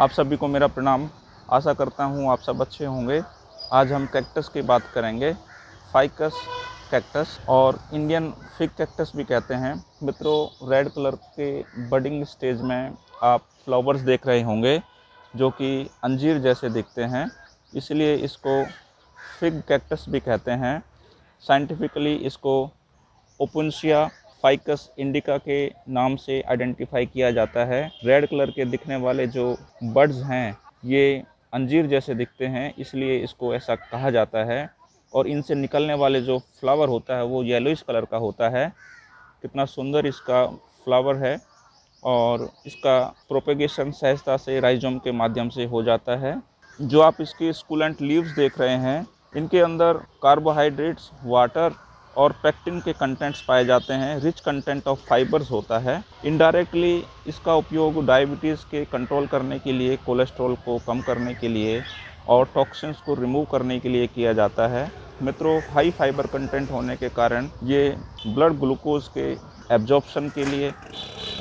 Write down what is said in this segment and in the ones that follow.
आप सभी को मेरा प्रणाम। आशा करता हूँ आप सब अच्छे होंगे। आज हम कैक्टस की बात करेंगे। फाइकस कैक्टस और इंडियन फिक कैक्टस भी कहते हैं। मित्रों रेड कलर के बडिंग स्टेज में आप फ्लावर्स देख रहे होंगे, जो कि अंजीर जैसे दिखते हैं। इसलिए इसको फिग कैक्टस भी कहते हैं। साइंटिफिकली इसको ओपुनशिया फाइकस इंडिका के नाम से आइडेंटिफाई किया जाता है। रेड कलर के दिखने वाले जो बर्ड्स हैं, ये अंजीर जैसे दिखते हैं, इसलिए इसको ऐसा कहा जाता है। और इनसे निकलने वाले जो फ्लावर होता है, वो येलोइश कलर का होता है। कितना सुंदर इसका फ्लावर है और इसका प्रोपेगेशन सहजता से राइजोम के माध्यम से हो जाता है। जो आप इसके स्कूलेंट लीव्स देख रहे हैं, इनके अंदर कार्बोहाइड्रेट्स वाटर और पैक्टिन के कंटेंट्स पाए जाते हैं। रिच कंटेंट ऑफ़ फाइबर्स होता है। इनडायरेक्टली इसका उपयोग डायबिटीज़ के कंट्रोल करने के लिए कोलेस्ट्रॉल को कम करने के लिए और टॉक्सिन्स को रिमूव करने के लिए किया जाता है। मित्रों हाई फाइबर कंटेंट होने के कारण ये ब्लड ग्लूकोज के एब्जॉर्प्शन के लिए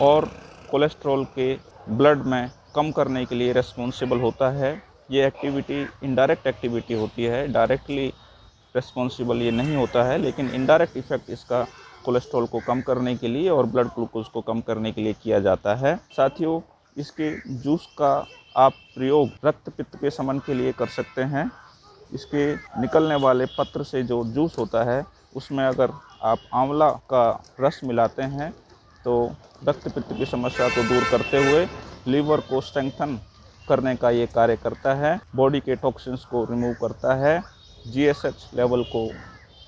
और कोलेस्ट्रॉल के ब्लड में कम करने के लिए रेस्पॉन्सिबल होता है। ये एक्टिविटी इनडायरेक्ट एक्टिविटी होती है। डायरेक्टली रिस्पॉन्सिबल ये नहीं होता है, लेकिन इनडायरेक्ट इफ़ेक्ट इसका कोलेस्ट्रॉल को कम करने के लिए और ब्लड ग्लूकोज को कम करने के लिए किया जाता है। साथियों, इसके जूस का आप प्रयोग रक्त पित्त के समन के लिए कर सकते हैं। इसके निकलने वाले पत्र से जो जूस होता है, उसमें अगर आप आंवला का रस मिलाते हैं तो रक्त पित्त की समस्या को दूर करते हुए लीवर को स्ट्रेंथन करने का ये कार्य करता है। बॉडी के टॉक्सिन्स को रिमूव करता है। जीएसएच लेवल को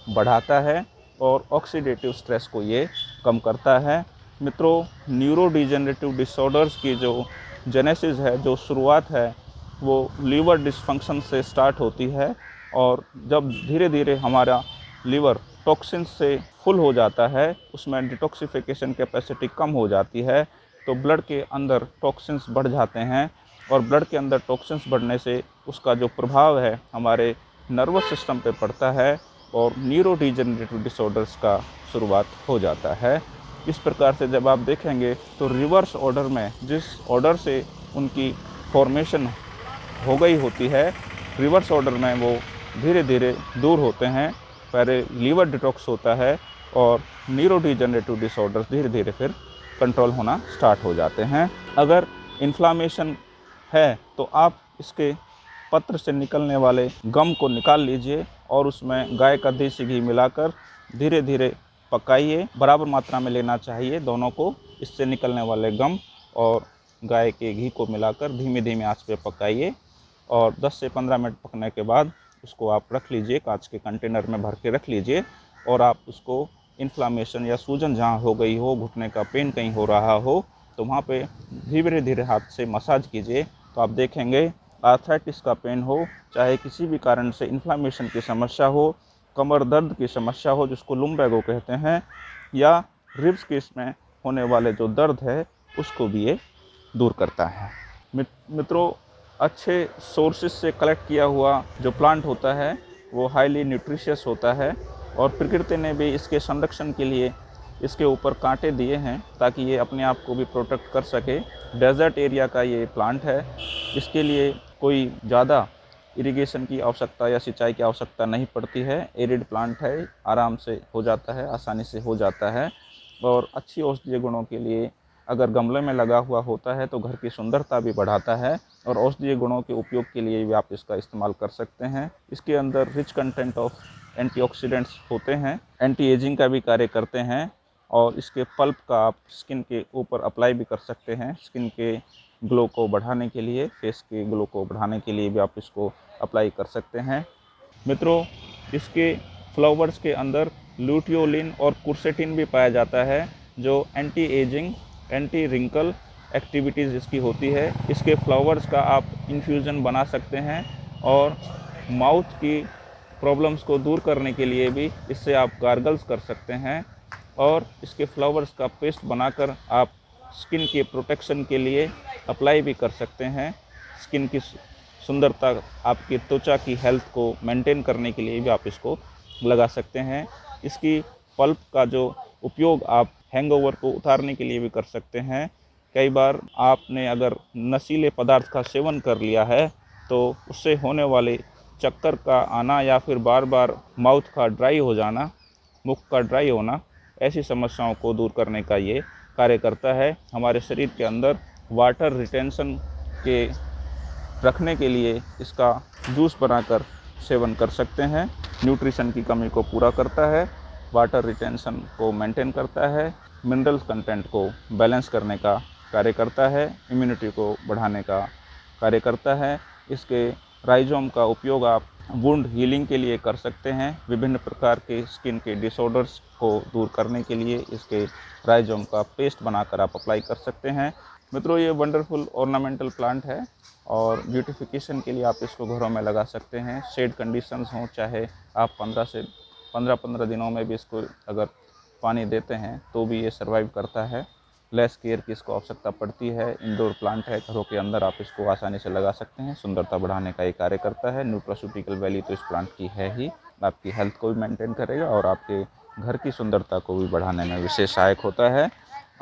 बढ़ाता है और ऑक्सीडेटिव स्ट्रेस को ये कम करता है। मित्रों न्यूरो डिजेनरेटिव डिसऑर्डर्स की जो जेनेसिस है, जो शुरुआत है, वो लीवर डिसफंक्शन से स्टार्ट होती है और जब धीरे धीरे हमारा लीवर टॉक्सिन से फुल हो जाता है, उसमें डिटॉक्सिफिकेशन कैपेसिटी कम हो जाती है तो ब्लड के अंदर टॉक्सिन्स बढ़ जाते हैं और ब्लड के अंदर टॉक्सिन्स बढ़ने से उसका जो प्रभाव है, हमारे नर्वस सिस्टम पे पड़ता है और न्यूरो डिजेनरेटिव डिसऑर्डर्स का शुरुआत हो जाता है। इस प्रकार से जब आप देखेंगे तो रिवर्स ऑर्डर में जिस ऑर्डर से उनकी फॉर्मेशन हो गई होती है, रिवर्स ऑर्डर में वो धीरे धीरे दूर होते हैं। पहले लीवर डिटॉक्स होता है और न्यूरो डिजेनरेटिव डिसऑर्डर्स धीरे धीरे फिर कंट्रोल होना स्टार्ट हो जाते हैं। अगर इन्फ्लामेशन है तो आप इसके पत्र से निकलने वाले गम को निकाल लीजिए और उसमें गाय का देसी घी मिलाकर धीरे धीरे पकाइए। बराबर मात्रा में लेना चाहिए दोनों को। इससे निकलने वाले गम और गाय के घी को मिलाकर धीमे धीमे आँच पे पकाइए और 10 से 15 मिनट पकने के बाद उसको आप रख लीजिए। कांच के कंटेनर में भर के रख लीजिए और आप उसको इन्फ्लामेशन या सूजन जहाँ हो गई हो, घुटने का पेन कहीं हो रहा हो तो वहाँ पे धीरे धीरे हाथ से मसाज कीजिए। तो आप देखेंगे आर्थराइटिस का पेन हो, चाहे किसी भी कारण से इन्फ्लामेशन की समस्या हो, कमर दर्द की समस्या हो, जिसको लुम्बैगो कहते हैं, या रिब्स के इसमें होने वाले जो दर्द है, उसको भी ये दूर करता है। मित्रों, अच्छे सोर्सेज से कलेक्ट किया हुआ जो प्लांट होता है, वो हाईली न्यूट्रिशियस होता है, और प्रकृति ने भी इसके संरक्षण के लिए इसके ऊपर कांटे दिए हैं ताकि ये अपने आप को भी प्रोटेक्ट कर सके। डेजर्ट एरिया का ये प्लांट है। इसके लिए कोई ज़्यादा इरिगेशन की आवश्यकता या सिंचाई की आवश्यकता नहीं पड़ती है। एरिड प्लांट है, आराम से हो जाता है, आसानी से हो जाता है। और अच्छी औषधीय गुणों के लिए अगर गमले में लगा हुआ होता है तो घर की सुंदरता भी बढ़ाता है और औषधीय गुणों के उपयोग के लिए भी आप इसका इस्तेमाल कर सकते हैं। इसके अंदर रिच कंटेंट ऑफ़ एंटीऑक्सीडेंट्स होते हैं। एंटी एजिंग का भी कार्य करते हैं। और इसके पल्प का आप स्किन के ऊपर अप्लाई भी कर सकते हैं, स्किन के ग्लो को बढ़ाने के लिए, फेस के ग्लो को बढ़ाने के लिए भी आप इसको अप्लाई कर सकते हैं। मित्रों, इसके फ्लावर्स के अंदर लूटियोलिन और कुर्सेटिन भी पाया जाता है, जो anti ageing anti wrinkle activities इसकी होती है। इसके फ्लावर्स का आप इन्फ्यूज़न बना सकते हैं और माउथ की प्रॉब्लम्स को दूर करने के लिए भी इससे आप गार्गल्स कर सकते हैं। और इसके फ्लावर्स का पेस्ट बनाकर आप स्किन के प्रोटेक्शन के लिए अप्लाई भी कर सकते हैं। स्किन की सुंदरता, आपकी त्वचा की हेल्थ को मेंटेन करने के लिए भी आप इसको लगा सकते हैं। इसकी पल्प का जो उपयोग आप हैंगओवर को उतारने के लिए भी कर सकते हैं। कई बार आपने अगर नशीले पदार्थ का सेवन कर लिया है तो उससे होने वाले चक्कर का आना या फिर बार बार माउथ का ड्राई हो जाना, मुख का ड्राई होना ऐसी समस्याओं को दूर करने का ये कार्य करता है। हमारे शरीर के अंदर वाटर रिटेंशन के रखने के लिए इसका जूस बनाकर सेवन कर सकते हैं। न्यूट्रिशन की कमी को पूरा करता है, वाटर रिटेंशन को मेंटेन करता है मिनरल कंटेंट को बैलेंस करने का कार्य करता है, इम्यूनिटी को बढ़ाने का कार्य करता है। इसके राइजोम का उपयोग आप वुंड हीलिंग के लिए कर सकते हैं। विभिन्न प्रकार के स्किन के डिसऑर्डर्स को दूर करने के लिए इसके राइजोम का पेस्ट बनाकर आप अप्लाई कर सकते हैं। मित्रों, ये वंडरफुल ऑर्नामेंटल प्लांट है और ब्यूटिफिकेशन के लिए आप इसको घरों में लगा सकते हैं। शेड कंडीशंस हों, चाहे आप पंद्रह से पंद्रह पंद्रह दिनों में भी इसको अगर पानी देते हैं तो भी ये सर्वाइव करता है। लेस केयर की इसको आवश्यकता पड़ती है। इंडोर प्लांट है, घरों के अंदर आप इसको आसानी से लगा सकते हैं। सुंदरता बढ़ाने का ये कार्य करता है। न्यूट्रासूटिकल वैली तो इस प्लांट की है ही। आपकी हेल्थ को भी मेंटेन करेगा और आपके घर की सुंदरता को भी बढ़ाने में विशेष सहायक होता है।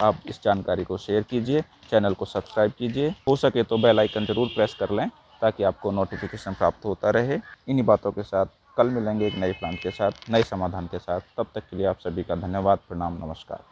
आप इस जानकारी को शेयर कीजिए चैनल को सब्सक्राइब कीजिए। हो सके तो बेल आइकन ज़रूर प्रेस कर लें ताकि आपको नोटिफिकेशन प्राप्त होता रहे। इन्हीं बातों के साथ कल मिलेंगे एक नए प्लान के साथ, नए समाधान के साथ। तब तक के लिए आप सभी का धन्यवाद। प्रणाम, नमस्कार।